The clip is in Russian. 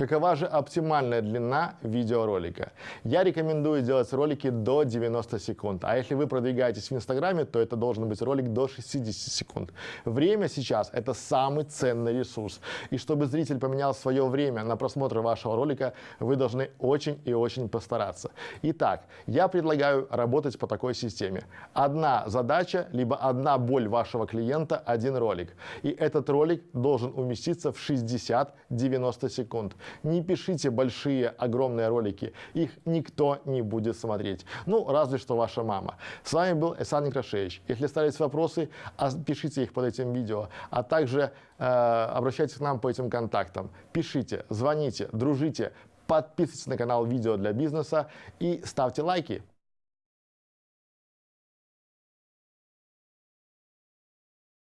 Какова же оптимальная длина видеоролика? Я рекомендую делать ролики до 90 секунд, а если вы продвигаетесь в Инстаграме, то это должен быть ролик до 60 секунд. Время сейчас – это самый ценный ресурс, и чтобы зритель поменял свое время на просмотр вашего ролика, вы должны очень и очень постараться. Итак, я предлагаю работать по такой системе. Одна задача, либо одна боль вашего клиента, один ролик. И этот ролик должен уместиться в 60-90 секунд. Не пишите большие, огромные ролики, их никто не будет смотреть. Ну, разве что ваша мама. С вами был Эсан Некрашевич. Если остались вопросы, пишите их под этим видео, а также э, обращайтесь к нам по этим контактам. Пишите, звоните, дружите, подписывайтесь на канал «Видео для бизнеса» и ставьте лайки.